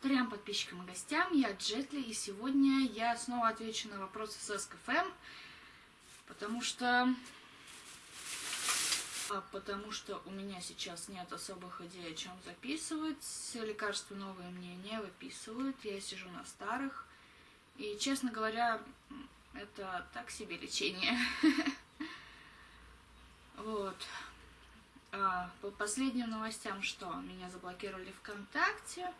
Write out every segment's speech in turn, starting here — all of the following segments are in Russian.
Трем подписчикам и гостям, я Джетли, и сегодня я снова отвечу на вопросы с СКФМ, потому что... А потому что у меня сейчас нет особых идей, о чем записывать, лекарства новые мне не выписывают, я сижу на старых, и, честно говоря, это так себе лечение. Вот. А, по последним новостям, что? Меня заблокировали ВКонтакте,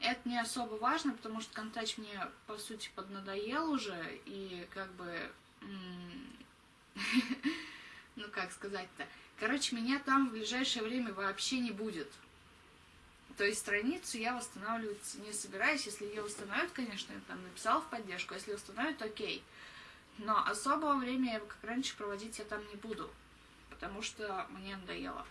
это не особо важно, потому что контач мне, по сути, поднадоел уже, и как бы... Ну, как сказать-то? Короче, меня там в ближайшее время вообще не будет. То есть страницу я восстанавливать не собираюсь. Если ее восстановят, конечно, я там написала в поддержку. Если восстановят, окей. Но особого времени, как раньше, проводить я там не буду. Потому что мне надоело.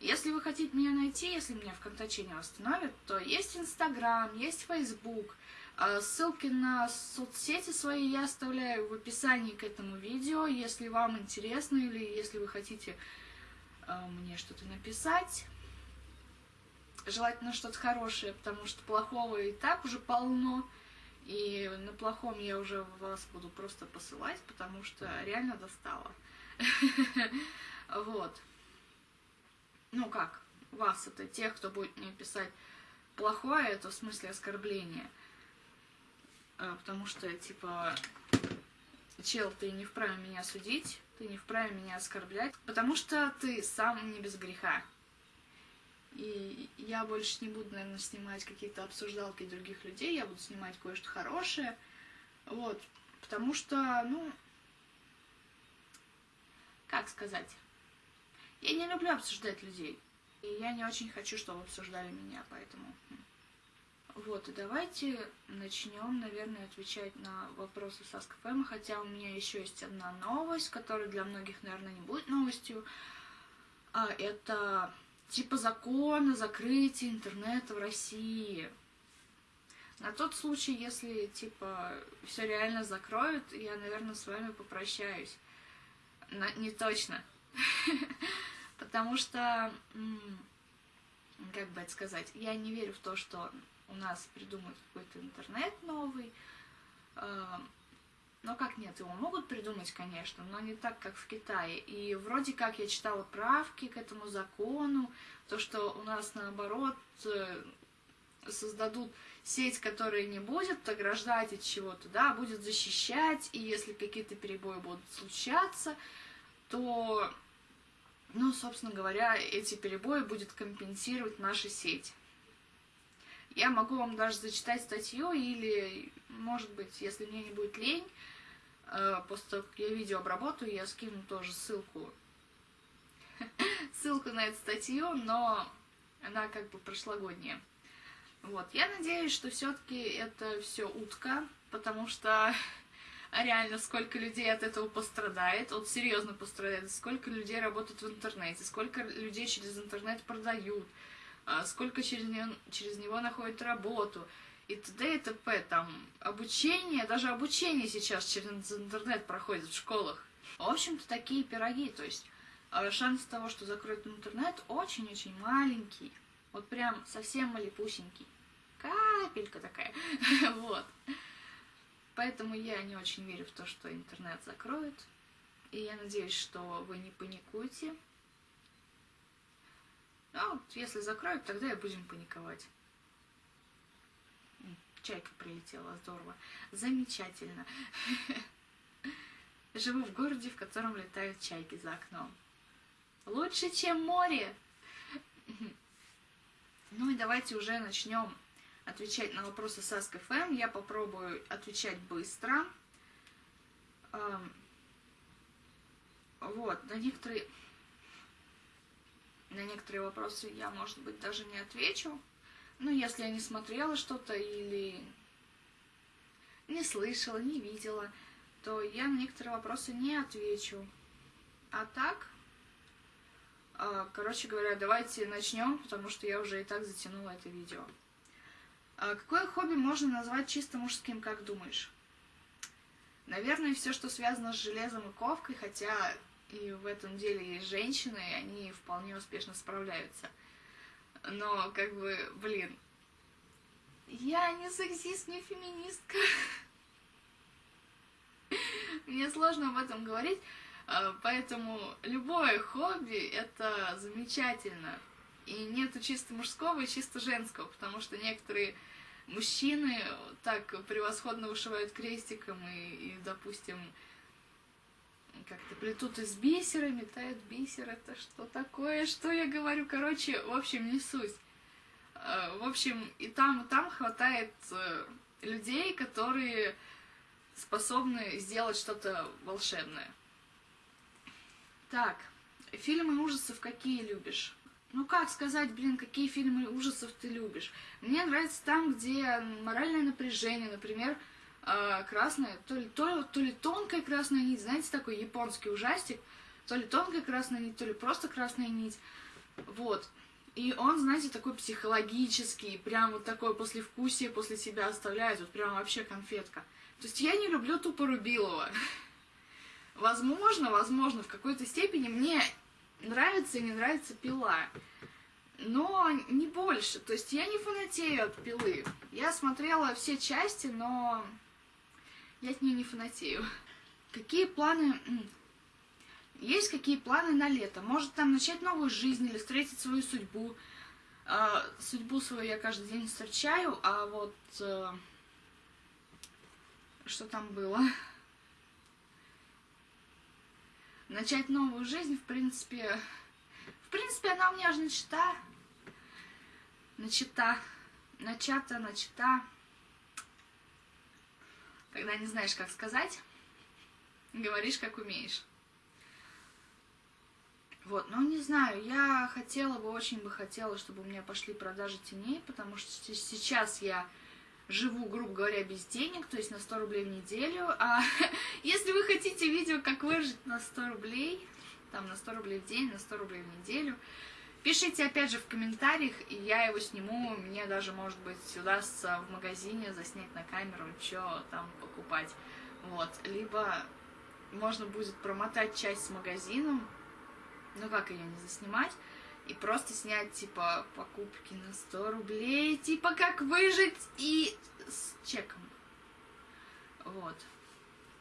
Если вы хотите меня найти, если меня ВКонтаче не восстановят, то есть Инстаграм, есть Фейсбук. А, ссылки на соцсети свои я оставляю в описании к этому видео, если вам интересно или если вы хотите а, мне что-то написать. Желательно что-то хорошее, потому что плохого и так уже полно. И на плохом я уже вас буду просто посылать, потому что реально достала. Вот ну как, вас, это тех, кто будет мне писать плохое, это в смысле оскорбление. А, потому что, типа, чел, ты не вправе меня судить, ты не вправе меня оскорблять, потому что ты сам не без греха. И я больше не буду, наверное, снимать какие-то обсуждалки других людей, я буду снимать кое-что хорошее. Вот, потому что, ну, как сказать, я не люблю обсуждать людей. И я не очень хочу, чтобы обсуждали меня, поэтому... Вот, и давайте начнем, наверное, отвечать на вопросы с АскФМ, хотя у меня еще есть одна новость, которая для многих, наверное, не будет новостью. А, это типа закон о закрытии интернета в России. На тот случай, если, типа, все реально закроют, я, наверное, с вами попрощаюсь. Но не точно. Потому что, как бы это сказать, я не верю в то, что у нас придумают какой-то интернет новый. А, но как нет, его могут придумать, конечно, но не так, как в Китае. И вроде как я читала правки к этому закону, то, что у нас наоборот э, создадут сеть, которая не будет ограждать от чего-то, да, а будет защищать, и если какие-то перебои будут случаться, то ну, собственно говоря, эти перебои будет компенсировать наша сеть. Я могу вам даже зачитать статью или, может быть, если мне не будет лень, э, после того, как я видео обработаю, я скину тоже ссылку, ссылку на эту статью, но она как бы прошлогодняя. Вот, я надеюсь, что все-таки это все утка, потому что а реально сколько людей от этого пострадает, вот серьезно пострадает, сколько людей работают в интернете, сколько людей через интернет продают, а, сколько через него, через него находят работу, и т.д. и т.п. Там обучение, даже обучение сейчас через интернет проходит в школах. В общем-то, такие пироги, то есть а, шанс того, что закроют интернет, очень-очень маленький. Вот прям совсем малепусенький. Капелька такая. вот. Поэтому я не очень верю в то, что интернет закроют. И я надеюсь, что вы не паникуете. А вот если закроют, тогда и будем паниковать. Чайка прилетела, здорово. Замечательно. Живу в городе, в котором летают чайки за окном. Лучше, чем море. Ну и давайте уже начнем отвечать на вопросы с Ask.fm. Я попробую отвечать быстро. Вот, на некоторые, на некоторые вопросы я, может быть, даже не отвечу. Ну, если я не смотрела что-то или не слышала, не видела, то я на некоторые вопросы не отвечу. А так, а, короче говоря, давайте начнем, потому что я уже и так затянула это видео. А какое хобби можно назвать чисто мужским, как думаешь? Наверное, все, что связано с железом и ковкой, хотя и в этом деле есть женщины, и они вполне успешно справляются. Но, как бы, блин, Я не сексист, не феминистка. Мне сложно об этом говорить, а, поэтому любое хобби — это замечательно. И нету чисто мужского и чисто женского, потому что некоторые мужчины так превосходно вышивают крестиком и, и допустим, как-то плетут из бисера, метают бисер. Это что такое? Что я говорю? Короче, в общем, не суть. А, в общем, и там, и там хватает э, людей, которые способны сделать что-то волшебное. Так, фильмы ужасов какие любишь? Ну как сказать, блин, какие фильмы ужасов ты любишь? Мне нравится там, где моральное напряжение, например, э, красная, то ли, то, то ли тонкая красная нить, знаете, такой японский ужастик, то ли тонкая красная нить, то ли просто красная нить. Вот. И он, знаете, такой психологический, прям вот такое послевкусие после себя оставляет, вот прям вообще конфетка. То есть я не люблю тупо Рубилова. Возможно, возможно, в какой-то степени мне нравится и не нравится пила. Но не больше. То есть я не фанатею от пилы. Я смотрела все части, но я от нее не фанатею. Какие планы... Есть какие планы на лето? Может там начать новую жизнь или встретить свою судьбу? Э, судьбу свою я каждый день встречаю, а вот... Э, что там было? Начать новую жизнь, в принципе, в принципе, она у меня же начата, начата, начата, начата, когда не знаешь, как сказать, говоришь, как умеешь. Вот, ну не знаю, я хотела бы, очень бы хотела, чтобы у меня пошли продажи теней, потому что сейчас я живу, грубо говоря, без денег, то есть на 100 рублей в неделю. А если вы хотите видео, как выжить на 100 рублей, там на 100 рублей в день, на 100 рублей в неделю, пишите опять же в комментариях, и я его сниму. Мне даже, может быть, удастся в магазине заснять на камеру, что там покупать. Вот. Либо можно будет промотать часть с магазином, ну как ее не заснимать, и просто снять, типа, покупки на 100 рублей, типа, как выжить, и с чеком. Вот,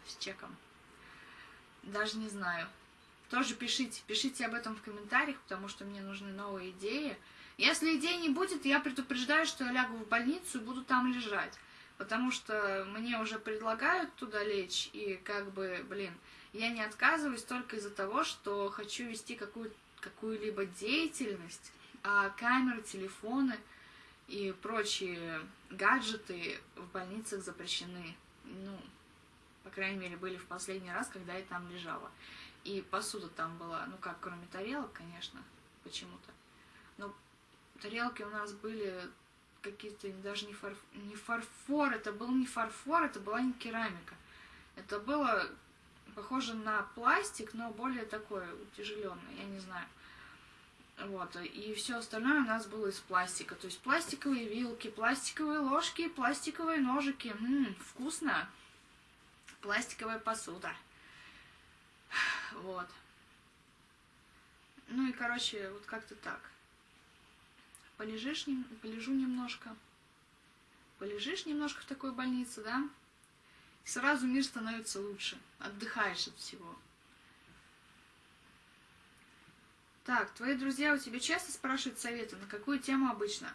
с чеком. Даже не знаю. Тоже пишите, пишите об этом в комментариях, потому что мне нужны новые идеи. Если идей не будет, я предупреждаю, что я лягу в больницу и буду там лежать. Потому что мне уже предлагают туда лечь, и как бы, блин, я не отказываюсь только из-за того, что хочу вести какую-то какую-либо деятельность, а камеры, телефоны и прочие гаджеты в больницах запрещены. Ну, по крайней мере, были в последний раз, когда я там лежала. И посуда там была, ну как, кроме тарелок, конечно, почему-то. Но тарелки у нас были какие-то даже не, фарф... не фарфор, это был не фарфор, это была не керамика. Это было похоже на пластик, но более такое утяжеленное, я не знаю. Вот, и все остальное у нас было из пластика. То есть пластиковые вилки, пластиковые ложки, пластиковые ножики. Ммм, вкусно. Пластиковая посуда. Вот. Ну и, короче, вот как-то так. Полежишь, полежу немножко. Полежишь немножко в такой больнице, да? Сразу мир становится лучше. Отдыхаешь от всего. Так, твои друзья у тебя часто спрашивают советы? На какую тему обычно?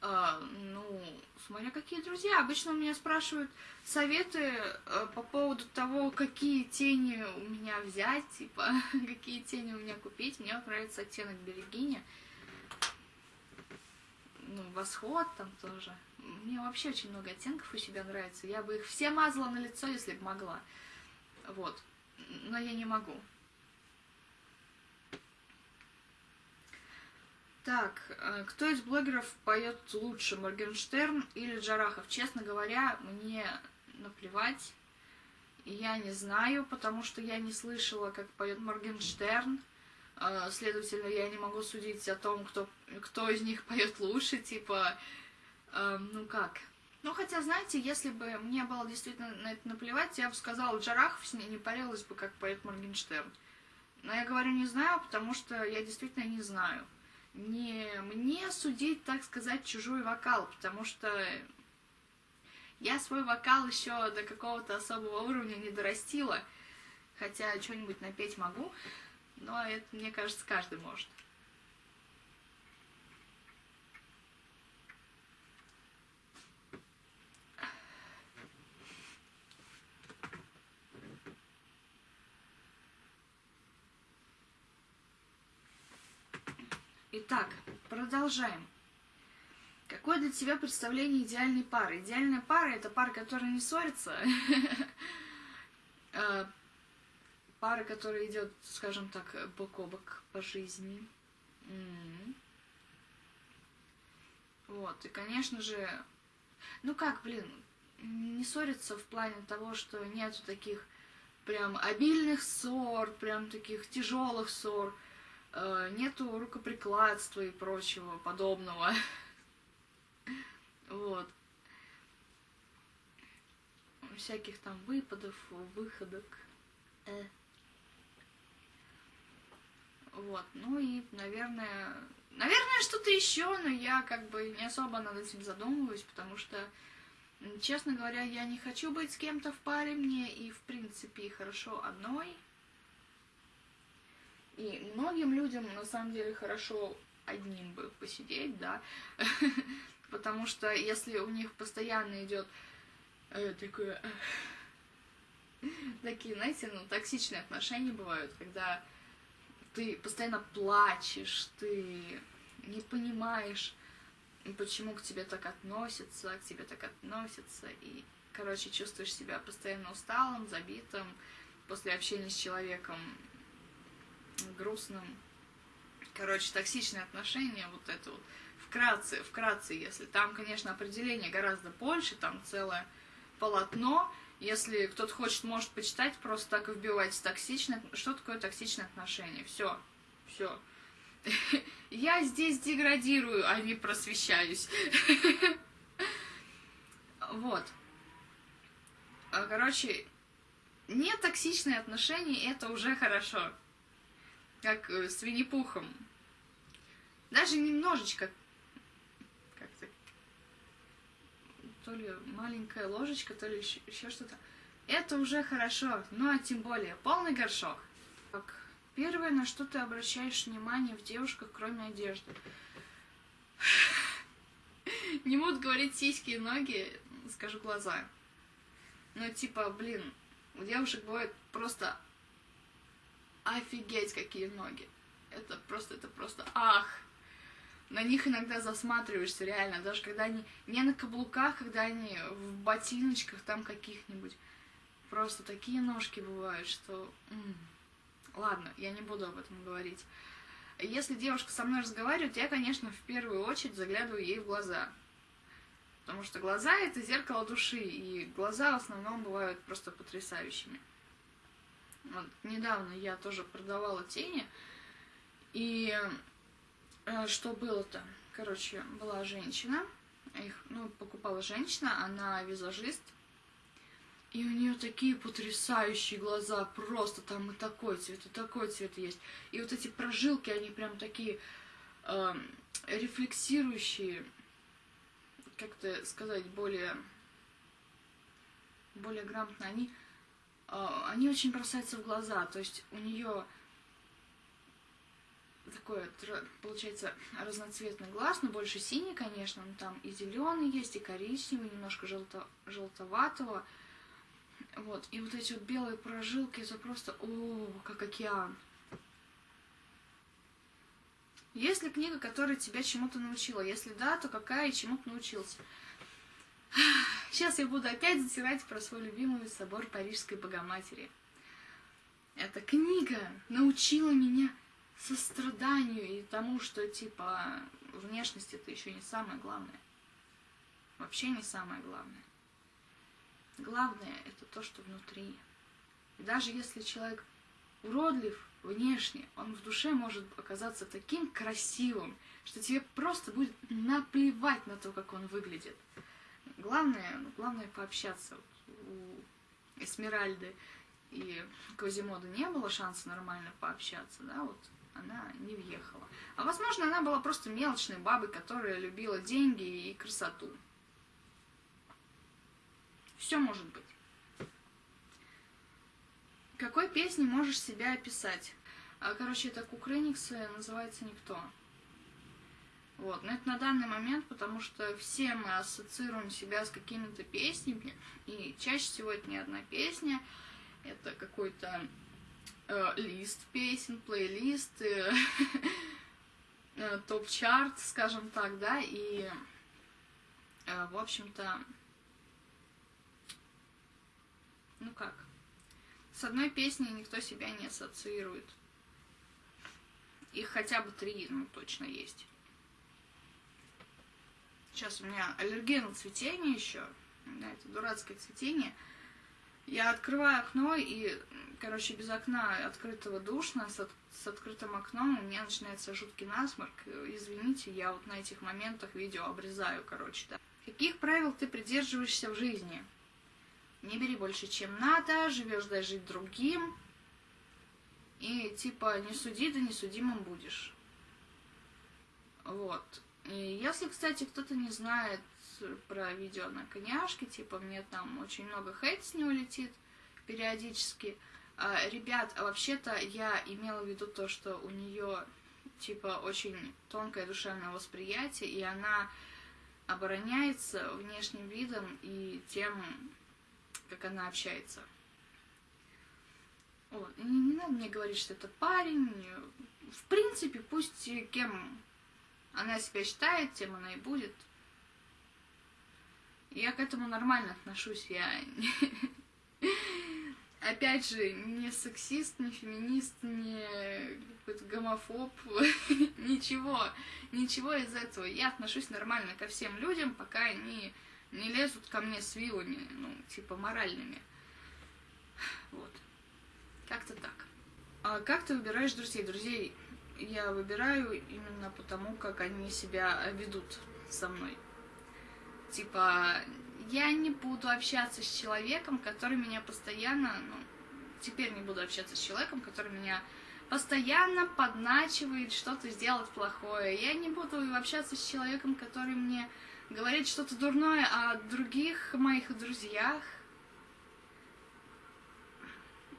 А, ну, смотря какие друзья. Обычно у меня спрашивают советы а, по поводу того, какие тени у меня взять, типа, какие тени у меня купить. Мне нравится оттенок Берегиня. Ну, восход там тоже. Мне вообще очень много оттенков у себя нравится. Я бы их все мазала на лицо, если бы могла. Вот. Но я не могу. Так, э, кто из блогеров поет лучше, Моргенштерн или Джарахов? Честно говоря, мне наплевать. Я не знаю, потому что я не слышала, как поет Моргенштерн. Э, следовательно, я не могу судить о том, кто, кто из них поет лучше, типа Эм, ну как? Ну, хотя, знаете, если бы мне было действительно на это наплевать, я бы сказала, Джарахов с ней не парилась бы, как поэт Моргенштерн. Но я говорю не знаю, потому что я действительно не знаю. не мне судить, так сказать, чужой вокал, потому что я свой вокал еще до какого-то особого уровня не дорастила, хотя что-нибудь напеть могу, но это, мне кажется, каждый может. Итак, продолжаем. Какое для тебя представление идеальной пары? Идеальная пара – это пара, которая не ссорится. Э, пара, которая идет, скажем так, бок о бок по жизни. Вот, и, конечно же, ну как, блин, не ссориться в плане того, что нету таких прям обильных ссор, прям таких тяжелых ссор, нету рукоприкладства и прочего подобного. Вот. Всяких там выпадов, выходок. Э. Вот, ну и, наверное, наверное, что-то еще, но я как бы не особо над этим задумываюсь, потому что, честно говоря, я не хочу быть с кем-то в паре, мне и, в принципе, хорошо одной. И многим людям, на самом деле, хорошо одним бы посидеть, да, потому что если у них постоянно идет э, такое... Такие, знаете, ну, токсичные отношения бывают, когда ты постоянно плачешь, ты не понимаешь, почему к тебе так относятся, к тебе так относятся, и, короче, чувствуешь себя постоянно усталым, забитым, после общения с человеком грустным. Короче, токсичные отношения, вот это вот вкратце, вкратце, если там, конечно, определение гораздо больше, там целое полотно, если кто-то хочет, может почитать, просто так и вбивать токсичное, что такое токсичное отношение, все, все. Я здесь деградирую, а не просвещаюсь. Вот. А, короче, не токсичные отношения, это уже хорошо. Как э, с Винни-Пухом. Даже немножечко то ли маленькая ложечка, то ли еще что-то. Это уже хорошо, ну а тем более полный горшок. Так, первое, на что ты обращаешь внимание в девушках, кроме одежды. Не буду говорить сиськи и ноги, скажу глаза. Ну, типа, блин, у девушек бывает просто офигеть какие ноги. Это просто, это просто ах на них иногда засматриваешься, реально, даже когда они не на каблуках, когда они в ботиночках там каких-нибудь. Просто такие ножки бывают, что... М -м. Ладно, я не буду об этом говорить. Если девушка со мной разговаривает, я, конечно, в первую очередь заглядываю ей в глаза. Потому что глаза — это зеркало души, и глаза в основном бывают просто потрясающими. Вот, недавно я тоже продавала тени, и Э, что было-то? Короче, была женщина, их, ну, покупала женщина, она визажист, и у нее такие потрясающие глаза, просто там и такой цвет, и такой цвет есть. И вот эти прожилки, они прям такие э, рефлексирующие, как-то сказать, более, более грамотно, они, они очень бросаются в глаза. То есть у нее такой, получается, разноцветный глаз, но больше синий, конечно, но там и зеленый есть, и коричневый, немножко желто, желтоватого. Вот, и вот эти вот белые прожилки, это просто, о, как океан. Есть ли книга, которая тебя чему-то научила? Если да, то какая и чему ты научился? Сейчас я буду опять затирать про свой любимый собор Парижской Богоматери. Эта книга научила меня состраданию и тому, что, типа, внешность это еще не самое главное. Вообще не самое главное. Главное это то, что внутри. И даже если человек уродлив внешне, он в душе может оказаться таким красивым, что тебе просто будет наплевать на то, как он выглядит. Главное, главное пообщаться. У Эсмеральды и Квазимода не было шанса нормально пообщаться, да, вот она не въехала. А возможно, она была просто мелочной бабой, которая любила деньги и красоту. Все может быть. Какой песней можешь себя описать? А, короче, это Кукрыниксы, называется «Никто». Вот, но это на данный момент, потому что все мы ассоциируем себя с какими-то песнями, и чаще всего это не одна песня, это какой-то э, лист песен, плейлист, э, э, топ-чарт, скажем так, да, и, э, в общем-то, ну как, с одной песней никто себя не ассоциирует. Их хотя бы три, ну, точно есть. Сейчас у меня аллергия на цветение еще. Да, это дурацкое цветение. Я открываю окно и, короче, без окна открытого душно, с, от, с открытым окном у меня начинается жуткий насморк. Извините, я вот на этих моментах видео обрезаю, короче, да. Каких правил ты придерживаешься в жизни? Не бери больше, чем надо, живешь дай жить другим. И типа не суди, да не судимым будешь. Вот. И если, кстати, кто-то не знает про видео на коняшке, типа мне там очень много хейт с него летит периодически. А, ребят, а вообще-то я имела в виду то, что у нее типа очень тонкое душевное восприятие, и она обороняется внешним видом и тем, как она общается. Вот. Не, не надо мне говорить, что это парень. В принципе, пусть кем она себя считает, тем она и будет. Я к этому нормально отношусь. Я опять же не сексист, не феминист, не какой-то гомофоб, ничего, ничего из этого. Я отношусь нормально ко всем людям, пока они не лезут ко мне с вилами, ну, типа моральными. Вот. Как-то так. А как ты выбираешь друзей? Друзей я выбираю именно потому, как они себя ведут со мной. Типа, я не буду общаться с человеком, который меня постоянно, ну, теперь не буду общаться с человеком, который меня постоянно подначивает что-то сделать плохое. Я не буду общаться с человеком, который мне говорит что-то дурное о других моих друзьях,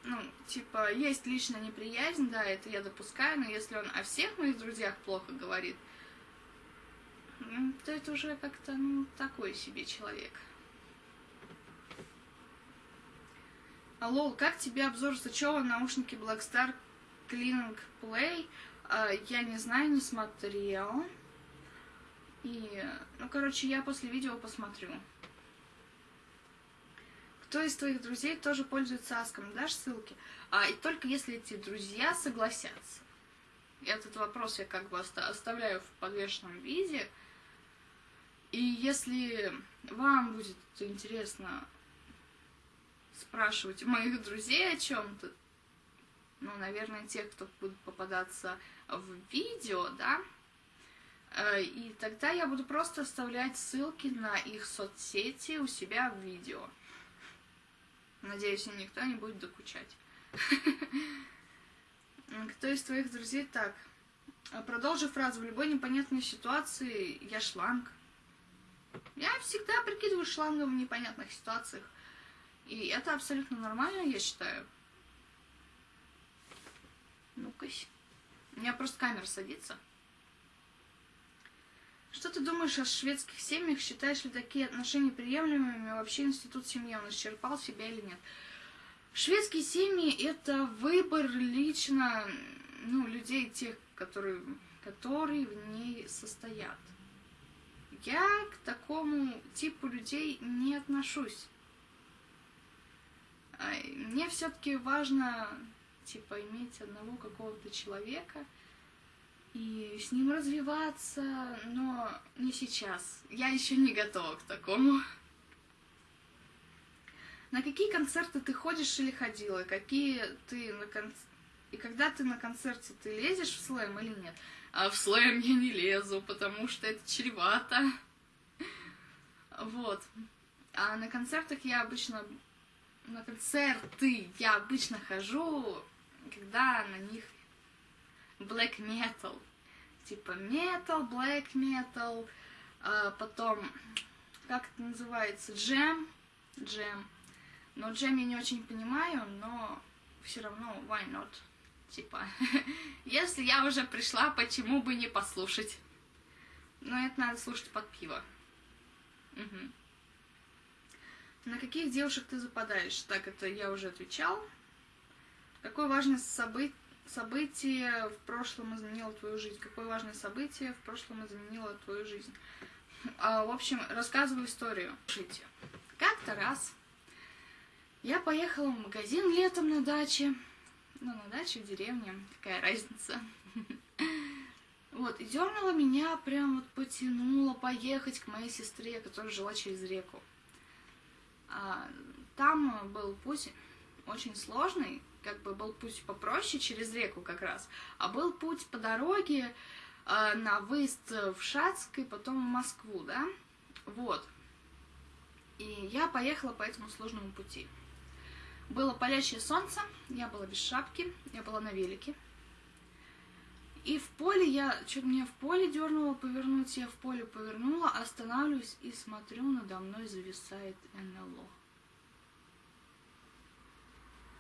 ну, типа, есть личная неприязнь, да, это я допускаю, но если он о всех моих друзьях плохо говорит, то это уже как-то, ну, такой себе человек. Алло, как тебе обзор Сычева, наушники Blackstar Cleaning Play? А, я не знаю, не смотрела. И, ну, короче, я после видео посмотрю. Кто из твоих друзей тоже пользуется Аском? Дашь ссылки? А, и только если эти друзья согласятся. Этот вопрос я как бы оставляю в подвешенном виде. И если вам будет интересно спрашивать моих друзей о чем-то, ну, наверное, тех, кто будет попадаться в видео, да, э, и тогда я буду просто оставлять ссылки на их соцсети у себя в видео. Надеюсь, им никто не будет докучать. Кто из твоих друзей так? А продолжи фразу. В любой непонятной ситуации я шланг. Я всегда прикидываю шлангом в непонятных ситуациях. И это абсолютно нормально, я считаю. Ну-ка. У меня просто камера садится. Что ты думаешь о шведских семьях? Считаешь ли такие отношения приемлемыми? Вообще институт семьи, он исчерпал себя или нет? Шведские семьи – это выбор лично ну, людей, тех, которые, которые в ней состоят. Я к такому типу людей не отношусь. Мне все-таки важно, типа, иметь одного какого-то человека – и с ним развиваться, но не сейчас. Я еще не готова к такому. На какие концерты ты ходишь или ходила? Какие ты на кон... И когда ты на концерте, ты лезешь в слэм или нет? А в слэм я не лезу, потому что это чревато. Вот. А на концертах я обычно... На концерты я обычно хожу, когда на них black metal. Типа metal, black metal, а потом, как это называется, джем, джем. Но джем я не очень понимаю, но все равно why not? Типа, если я уже пришла, почему бы не послушать? Но это надо слушать под пиво. Угу. На каких девушек ты западаешь? Так, это я уже отвечал. Какое важное событие событие в прошлом изменило твою жизнь? Какое важное событие в прошлом изменило твою жизнь? А, в общем, рассказываю историю. Слушайте, как-то раз я поехала в магазин летом на даче. Ну, на даче в деревне, какая разница. Вот, и дернула меня, прям вот потянула поехать к моей сестре, которая жила через реку. А, там был путь очень сложный, как бы был путь попроще через реку как раз, а был путь по дороге э, на выезд в Шацк и потом в Москву, да, вот. И я поехала по этому сложному пути. Было палящее солнце, я была без шапки, я была на велике. И в поле я, что-то меня в поле дернуло повернуть, я в поле повернула, останавливаюсь и смотрю, надо мной зависает НЛО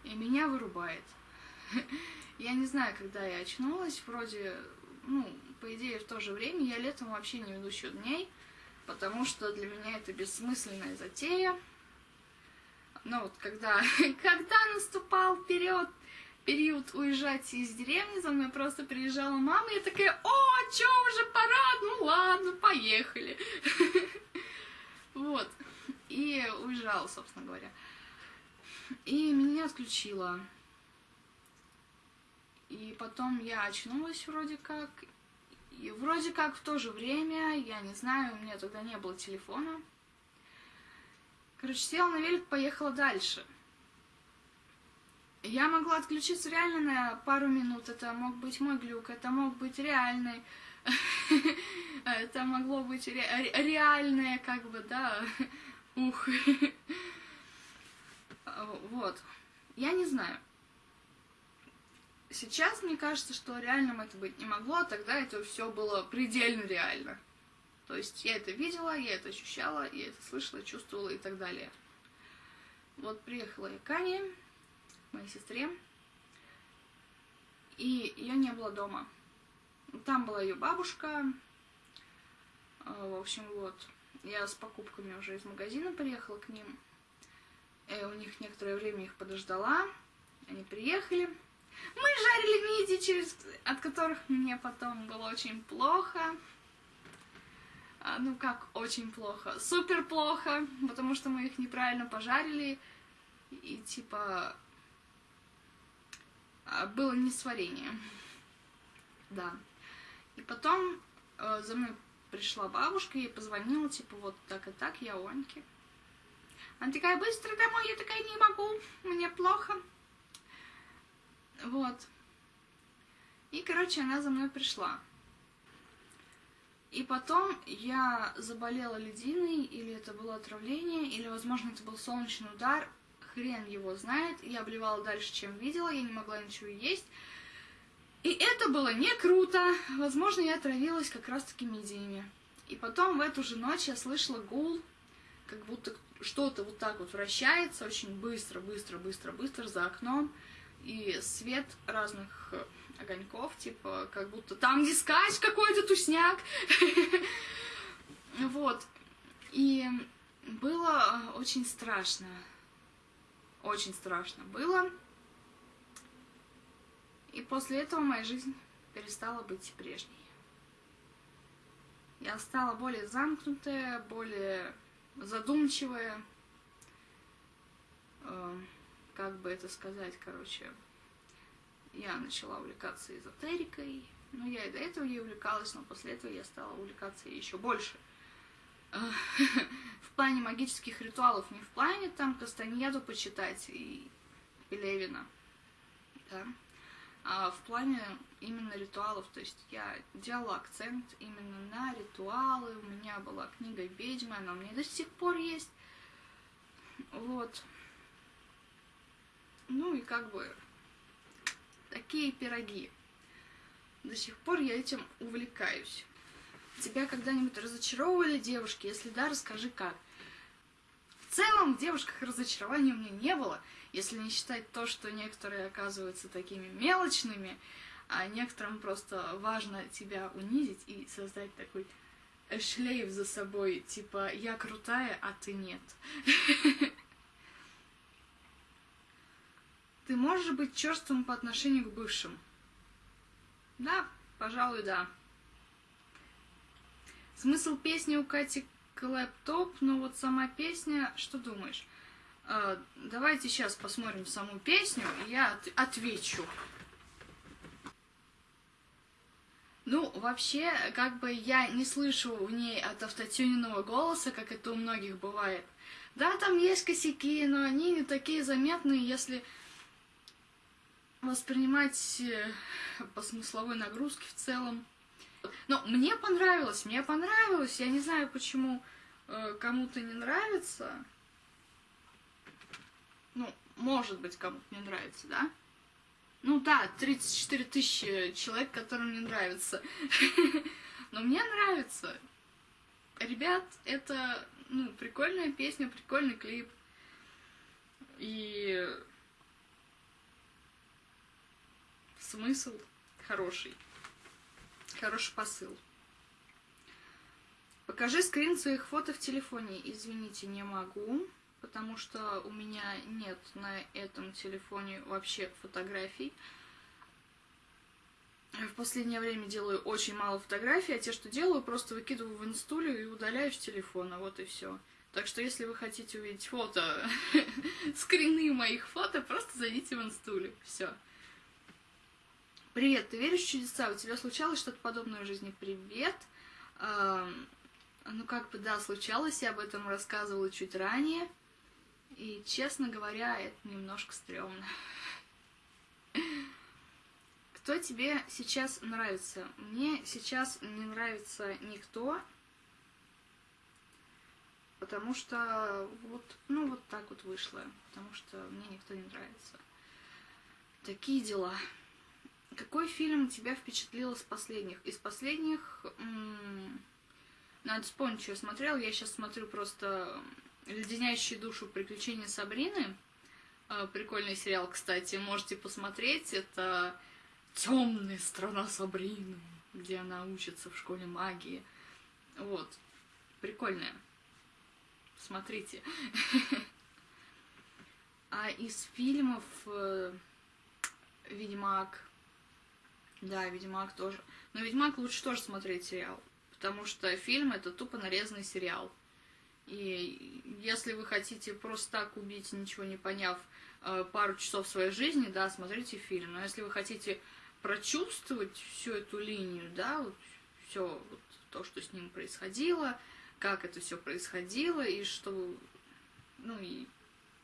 и меня вырубает. Я не знаю, когда я очнулась, вроде, ну, по идее, в то же время я летом вообще не веду счет дней, потому что для меня это бессмысленная затея. Но вот когда, когда наступал вперед период уезжать из деревни, за мной просто приезжала мама, и я такая, о, чё, уже пора, ну ладно, поехали. Вот, и уезжала, собственно говоря. И меня отключило. И потом я очнулась вроде как. И вроде как в то же время, я не знаю, у меня тогда не было телефона. Короче, села на велик, поехала дальше. Я могла отключиться реально на пару минут. Это мог быть мой глюк, это мог быть реальный. Это могло быть реальное, как бы, да. Ух. Вот. Я не знаю. Сейчас мне кажется, что реальным это быть не могло, а тогда это все было предельно реально. То есть я это видела, я это ощущала, я это слышала, чувствовала и так далее. Вот приехала я к Ане, моей сестре, и ее не было дома. Там была ее бабушка. А, в общем, вот. Я с покупками уже из магазина приехала к ним. Я у них некоторое время их подождала. Они приехали. Мы жарили миди, через... от которых мне потом было очень плохо. А, ну как очень плохо? Супер плохо, потому что мы их неправильно пожарили. И типа а, было несварение. Да. И потом э, за мной пришла бабушка и позвонила, типа, вот так и так, я Оньке. Она такая, быстро домой, я такая, не могу, мне плохо. Вот. И, короче, она за мной пришла. И потом я заболела лединой, или это было отравление, или, возможно, это был солнечный удар, хрен его знает. Я обливала дальше, чем видела, я не могла ничего есть. И это было не круто. Возможно, я отравилась как раз-таки мидиями. И потом в эту же ночь я слышала гул, как будто что-то вот так вот вращается очень быстро, быстро, быстро, быстро за окном, и свет разных э, огоньков, типа, как будто там дискач какой-то тусняк. Вот. И было очень страшно. Очень страшно было. И после этого моя жизнь перестала быть прежней. Я стала более замкнутая, более задумчивая, э, как бы это сказать, короче, я начала увлекаться эзотерикой, ну, я и до этого ей увлекалась, но после этого я стала увлекаться еще больше. Э, в плане магических ритуалов, не в плане там Кастаньеду почитать и Левина, да, а в плане именно ритуалов, то есть я делала акцент именно на ритуалы, у меня была книга «Ведьмы», она у меня до сих пор есть, вот. Ну и как бы такие пироги. До сих пор я этим увлекаюсь. Тебя когда-нибудь разочаровывали девушки? Если да, расскажи как. В целом в девушках разочарования у меня не было, если не считать то, что некоторые оказываются такими мелочными, а некоторым просто важно тебя унизить и создать такой шлейф за собой, типа «я крутая, а ты нет». Ты можешь быть черствым по отношению к бывшим? Да, пожалуй, да. Смысл песни у Кати Клэптоп, но вот сама песня, что думаешь? Э, давайте сейчас посмотрим саму песню, и я от отвечу. Ну, вообще, как бы я не слышу в ней от автотюненного голоса, как это у многих бывает. Да, там есть косяки, но они не такие заметные, если воспринимать э, по смысловой нагрузке в целом. Но мне понравилось, мне понравилось. Я не знаю, почему э, кому-то не нравится. Ну, может быть, кому-то не нравится, да? Ну да, 34 тысячи человек, которым не нравится. Но мне нравится. Ребят, это ну, прикольная песня, прикольный клип. И смысл хороший. Хороший посыл. Покажи скрин своих фото в телефоне. Извините, не могу потому что у меня нет на этом телефоне вообще фотографий. В последнее время делаю очень мало фотографий, а те, что делаю, просто выкидываю в инстулю и удаляю с телефона, вот и все. Так что, если вы хотите увидеть фото, скрины моих фото, просто зайдите в инстулю, все. Привет, ты веришь в чудеса? У тебя случалось что-то подобное в жизни? Привет. Ну, как бы, да, случалось, я об этом рассказывала чуть ранее. И, честно говоря, это немножко стрёмно. Кто тебе сейчас нравится? Мне сейчас не нравится никто, потому что вот, ну, вот так вот вышло, потому что мне никто не нравится. Такие дела. Какой фильм тебя впечатлил из последних? Из последних... Надо вспомнить, что я смотрел. Я сейчас смотрю просто «Леденящие душу приключения Сабрины». Э, прикольный сериал, кстати, можете посмотреть. Это темная страна Сабрины, где она учится в школе магии. Вот. Прикольная. Смотрите. А из фильмов э, Ведьмак. Да, Ведьмак тоже. Но Ведьмак лучше тоже смотреть сериал. Потому что фильм это тупо нарезанный сериал. И если вы хотите просто так убить, ничего не поняв, э, пару часов своей жизни, да, смотрите фильм. Но если вы хотите прочувствовать всю эту линию, да, вот все вот, то, что с ним происходило, как это все происходило, и что, ну и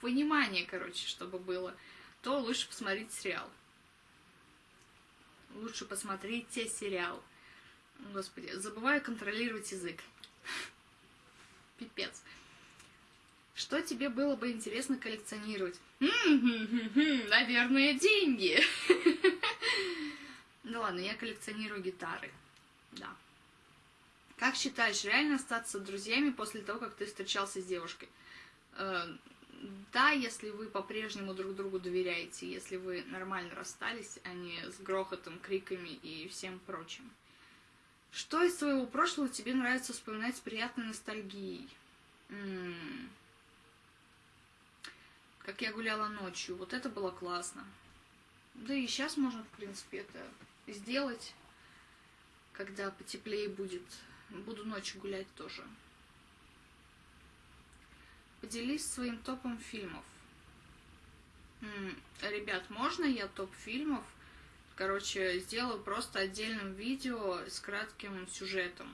понимание, короче, чтобы было, то лучше посмотреть сериал. Лучше посмотрите сериал. Господи, забываю контролировать язык. Пипец. Что тебе было бы интересно коллекционировать? Наверное, деньги. Ну ладно, я коллекционирую гитары. Да. Как считаешь, реально остаться друзьями после того, как ты встречался с девушкой? Э, да, если вы по-прежнему друг другу доверяете, если вы нормально расстались, а не с грохотом, криками и всем прочим. Что из своего прошлого тебе нравится вспоминать с приятной ностальгией? М -м -м. Как я гуляла ночью, вот это было классно. Да и сейчас можно, в принципе, это сделать, когда потеплее будет. Буду ночью гулять тоже. Поделись своим топом фильмов. Ребят, можно я топ фильмов? Короче, сделаю просто отдельным видео с кратким сюжетом.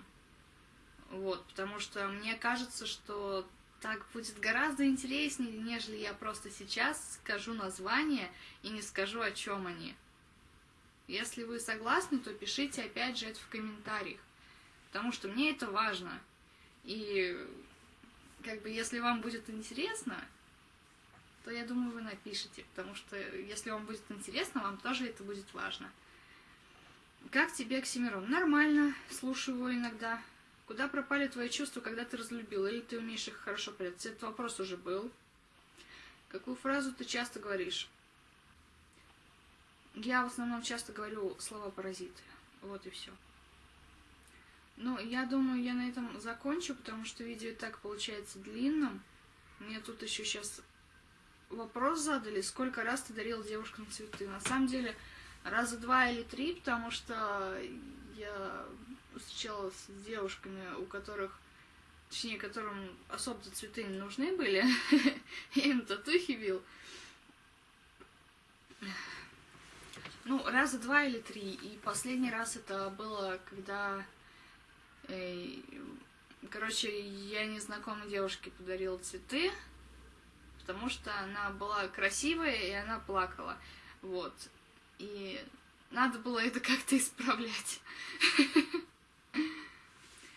Вот, потому что мне кажется, что так будет гораздо интереснее, нежели я просто сейчас скажу название и не скажу, о чем они. Если вы согласны, то пишите опять же это в комментариях, потому что мне это важно. И как бы если вам будет интересно, то я думаю, вы напишите, потому что если вам будет интересно, вам тоже это будет важно. Как тебе Оксимирон? Нормально, слушаю его иногда. Куда пропали твои чувства, когда ты разлюбил? Или ты умеешь их хорошо прятать? Этот вопрос уже был. Какую фразу ты часто говоришь? Я в основном часто говорю слова паразиты. Вот и все. Ну, я думаю, я на этом закончу, потому что видео и так получается длинным. Мне тут еще сейчас вопрос задали, сколько раз ты дарил девушкам цветы. На самом деле, раза два или три, потому что я встречалась с девушками, у которых, точнее, которым особо цветы не нужны были. я им татухи бил. Ну, раза два или три. И последний раз это было, когда Короче, я незнакомой девушке подарила цветы, потому что она была красивая, и она плакала. Вот. И надо было это как-то исправлять.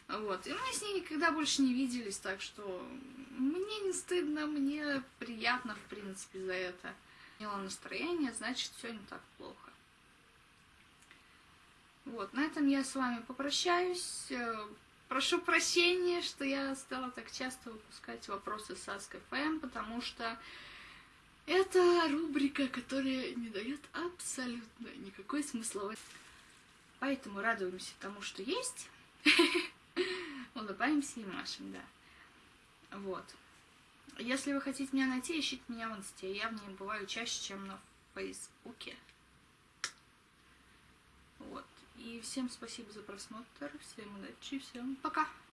Вот. И мы с ней никогда больше не виделись, так что мне не стыдно, мне приятно, в принципе, за это. Имела настроение, значит, все не так плохо. Вот, на этом я с вами попрощаюсь. Прошу прощения, что я стала так часто выпускать вопросы с Ask.fm, потому что это рубрика, которая не дает абсолютно никакой смысловой. Поэтому радуемся тому, что есть. Улыбаемся и машем, да. Вот. Если вы хотите меня найти, ищите меня в инсте. Я в ней бываю чаще, чем на фейсбуке. Вот. И всем спасибо за просмотр, всем удачи, всем пока!